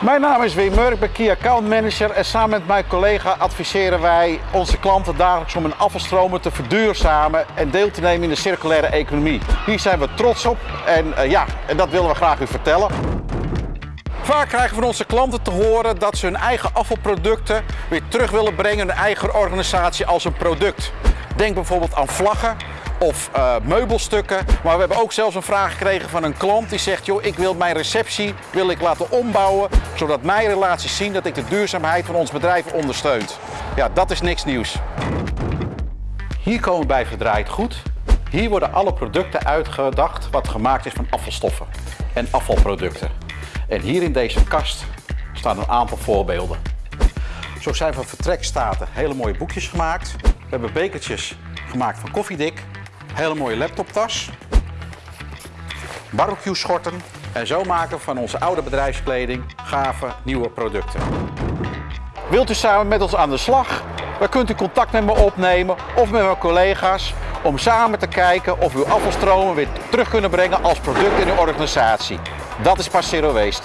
Mijn naam is Wim Murk, ik ben Key Account Manager en samen met mijn collega adviseren wij onze klanten dagelijks om hun afvalstromen te verduurzamen en deel te nemen in de circulaire economie. Hier zijn we trots op en uh, ja, en dat willen we graag u vertellen. Vaak krijgen we van onze klanten te horen dat ze hun eigen afvalproducten weer terug willen brengen in hun eigen organisatie als een product. Denk bijvoorbeeld aan vlaggen of uh, meubelstukken. Maar we hebben ook zelfs een vraag gekregen van een klant die zegt, joh, ik wil mijn receptie wil ik laten ombouwen, zodat mijn relaties zien dat ik de duurzaamheid van ons bedrijf ondersteunt. Ja, dat is niks nieuws. Hier komen we bij Verdraaid Goed. Hier worden alle producten uitgedacht wat gemaakt is van afvalstoffen en afvalproducten. En hier in deze kast staan een aantal voorbeelden. Zo zijn van vertrekstaten hele mooie boekjes gemaakt. We hebben bekertjes gemaakt van koffiedik. Hele mooie laptoptas. Barbecue schorten. En zo maken we van onze oude bedrijfskleding gave nieuwe producten. Wilt u samen met ons aan de slag? Dan kunt u contact met me opnemen of met mijn collega's om samen te kijken of we uw afvalstromen weer terug kunnen brengen als product in uw organisatie. Dat is pas Zero Waste.